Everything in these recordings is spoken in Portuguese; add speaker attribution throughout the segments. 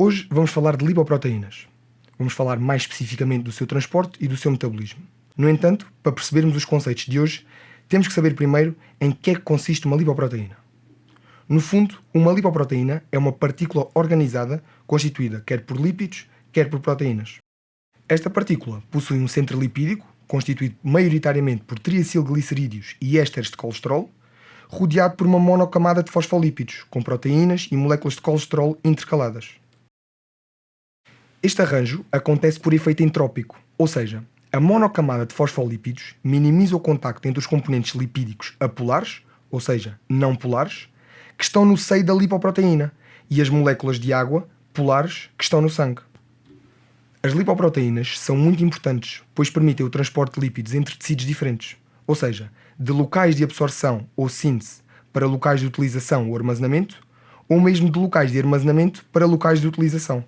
Speaker 1: Hoje vamos falar de lipoproteínas. Vamos falar mais especificamente do seu transporte e do seu metabolismo. No entanto, para percebermos os conceitos de hoje, temos que saber primeiro em que é que consiste uma lipoproteína. No fundo, uma lipoproteína é uma partícula organizada constituída quer por lípidos, quer por proteínas. Esta partícula possui um centro lipídico, constituído maioritariamente por triacilglicerídeos e ésteres de colesterol, rodeado por uma monocamada de fosfolípidos, com proteínas e moléculas de colesterol intercaladas. Este arranjo acontece por efeito entrópico, ou seja, a monocamada de fosfolípidos minimiza o contacto entre os componentes lipídicos apolares, ou seja, não polares, que estão no seio da lipoproteína, e as moléculas de água polares que estão no sangue. As lipoproteínas são muito importantes, pois permitem o transporte de lípidos entre tecidos diferentes, ou seja, de locais de absorção ou síntese para locais de utilização ou armazenamento, ou mesmo de locais de armazenamento para locais de utilização.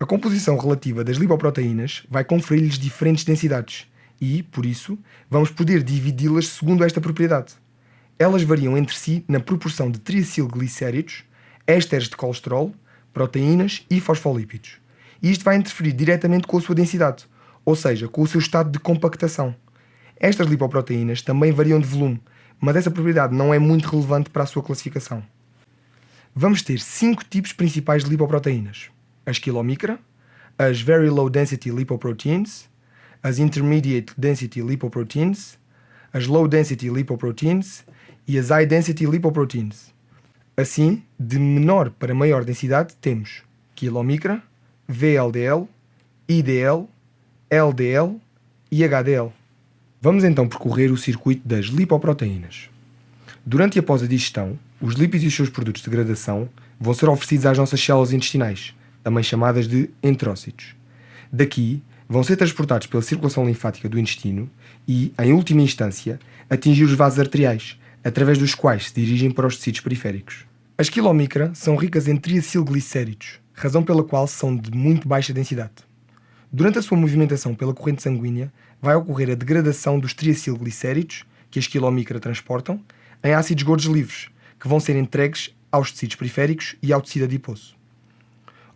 Speaker 1: A composição relativa das lipoproteínas vai conferir-lhes diferentes densidades e, por isso, vamos poder dividi-las segundo esta propriedade. Elas variam entre si na proporção de triacilglicéridos, ésteres de colesterol, proteínas e fosfolípidos. E isto vai interferir diretamente com a sua densidade, ou seja, com o seu estado de compactação. Estas lipoproteínas também variam de volume, mas essa propriedade não é muito relevante para a sua classificação. Vamos ter cinco tipos principais de lipoproteínas. As quilomicra, as Very Low Density Lipoproteins, as Intermediate Density Lipoproteins, as Low Density Lipoproteins e as High Density Lipoproteins. Assim, de menor para maior densidade, temos quilomicra, VLDL, IDL, LDL e HDL. Vamos então percorrer o circuito das lipoproteínas. Durante e após a digestão, os lípidos e os seus produtos de degradação vão ser oferecidos às nossas células intestinais, também chamadas de entrócitos. Daqui, vão ser transportados pela circulação linfática do intestino e, em última instância, atingir os vasos arteriais, através dos quais se dirigem para os tecidos periféricos. As quilomicra são ricas em triacilglicéridos, razão pela qual são de muito baixa densidade. Durante a sua movimentação pela corrente sanguínea, vai ocorrer a degradação dos triacilglicéridos, que as quilomicra transportam, em ácidos gordos livres, que vão ser entregues aos tecidos periféricos e ao tecido adiposo.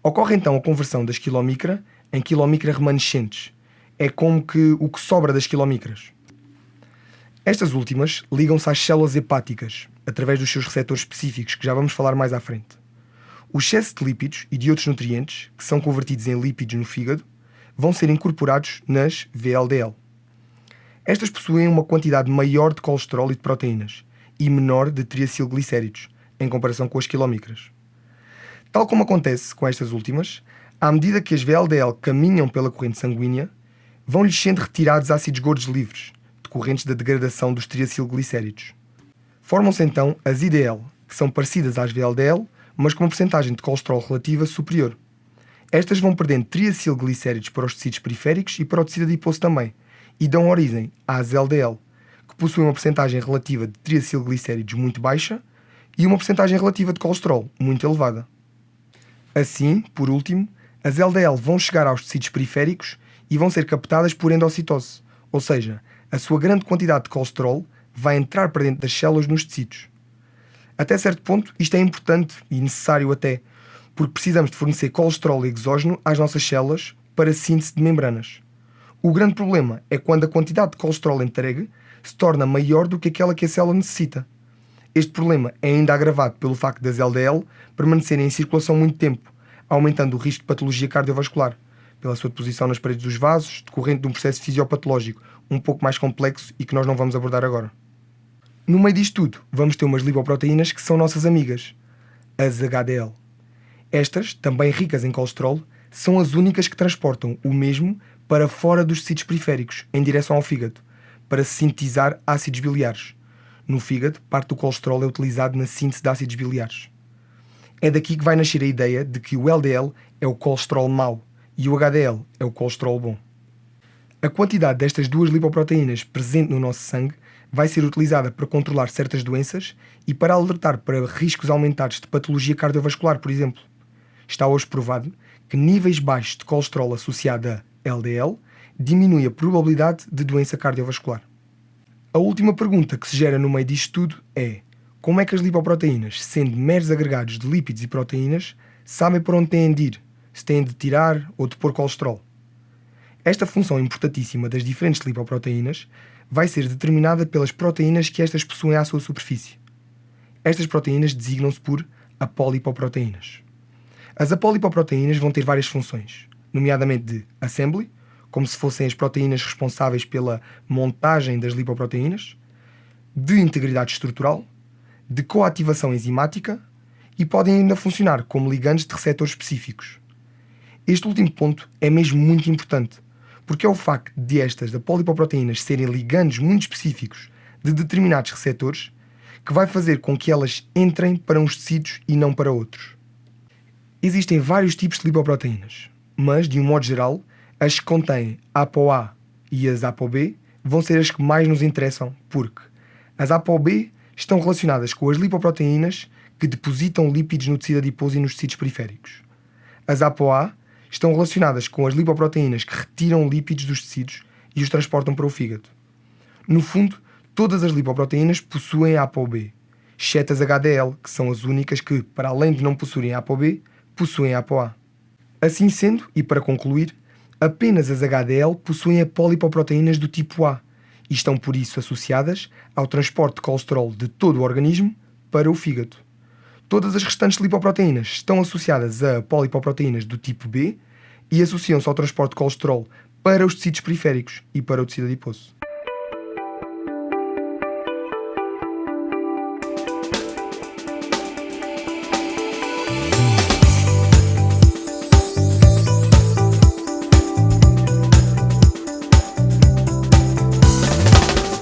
Speaker 1: Ocorre então a conversão das quilomicra em quilomicra remanescentes. É como que o que sobra das quilomicras. Estas últimas ligam-se às células hepáticas, através dos seus receptores específicos, que já vamos falar mais à frente. O excesso de lípidos e de outros nutrientes, que são convertidos em lípidos no fígado, vão ser incorporados nas VLDL. Estas possuem uma quantidade maior de colesterol e de proteínas e menor de triacilglicéridos, em comparação com as quilomicras. Tal como acontece com estas últimas, à medida que as VLDL caminham pela corrente sanguínea, vão-lhes sendo retirados ácidos gordos livres, decorrentes da degradação dos triacilglicéridos. Formam-se então as IDL, que são parecidas às VLDL, mas com uma porcentagem de colesterol relativa superior. Estas vão perdendo triacilglicéridos para os tecidos periféricos e para o tecido adiposo também, e dão origem às LDL, que possuem uma porcentagem relativa de triacilglicéridos muito baixa e uma porcentagem relativa de colesterol muito elevada. Assim, por último, as LDL vão chegar aos tecidos periféricos e vão ser captadas por endocitose, ou seja, a sua grande quantidade de colesterol vai entrar para dentro das células nos tecidos. Até certo ponto, isto é importante e necessário até, porque precisamos de fornecer colesterol exógeno às nossas células para síntese de membranas. O grande problema é quando a quantidade de colesterol entregue se torna maior do que aquela que a célula necessita. Este problema é ainda agravado pelo facto das LDL permanecerem em circulação muito tempo, aumentando o risco de patologia cardiovascular, pela sua deposição nas paredes dos vasos, decorrente de um processo fisiopatológico um pouco mais complexo e que nós não vamos abordar agora. No meio disto tudo, vamos ter umas lipoproteínas que são nossas amigas, as HDL. Estas, também ricas em colesterol, são as únicas que transportam o mesmo para fora dos tecidos periféricos, em direção ao fígado, para sintetizar ácidos biliares. No fígado, parte do colesterol é utilizado na síntese de ácidos biliares. É daqui que vai nascer a ideia de que o LDL é o colesterol mau e o HDL é o colesterol bom. A quantidade destas duas lipoproteínas presente no nosso sangue vai ser utilizada para controlar certas doenças e para alertar para riscos aumentados de patologia cardiovascular, por exemplo está hoje provado que níveis baixos de colesterol associado a LDL diminui a probabilidade de doença cardiovascular. A última pergunta que se gera no meio disto tudo é como é que as lipoproteínas, sendo meros agregados de lípidos e proteínas, sabem para onde têm de ir, se têm de tirar ou de pôr colesterol. Esta função importantíssima das diferentes lipoproteínas vai ser determinada pelas proteínas que estas possuem à sua superfície. Estas proteínas designam-se por apolipoproteínas. As apolipoproteínas vão ter várias funções, nomeadamente de assembly, como se fossem as proteínas responsáveis pela montagem das lipoproteínas, de integridade estrutural, de coativação enzimática e podem ainda funcionar como ligandes de receptores específicos. Este último ponto é mesmo muito importante, porque é o facto de estas da polipoproteínas serem ligandes muito específicos de determinados receptores que vai fazer com que elas entrem para uns tecidos e não para outros. Existem vários tipos de lipoproteínas, mas, de um modo geral, as que contêm ApoA e as ApoB vão ser as que mais nos interessam, porque as ApoB estão relacionadas com as lipoproteínas que depositam lípidos no tecido adiposo e nos tecidos periféricos. As ApoA estão relacionadas com as lipoproteínas que retiram lípidos dos tecidos e os transportam para o fígado. No fundo, todas as lipoproteínas possuem ApoB, exceto as HDL, que são as únicas que, para além de não possuírem ApoB, possuem ApoA. Assim sendo, e para concluir, apenas as HDL possuem polipoproteínas do tipo A e estão por isso associadas ao transporte de colesterol de todo o organismo para o fígado. Todas as restantes lipoproteínas estão associadas a polipoproteínas do tipo B e associam-se ao transporte de colesterol para os tecidos periféricos e para o tecido adiposo.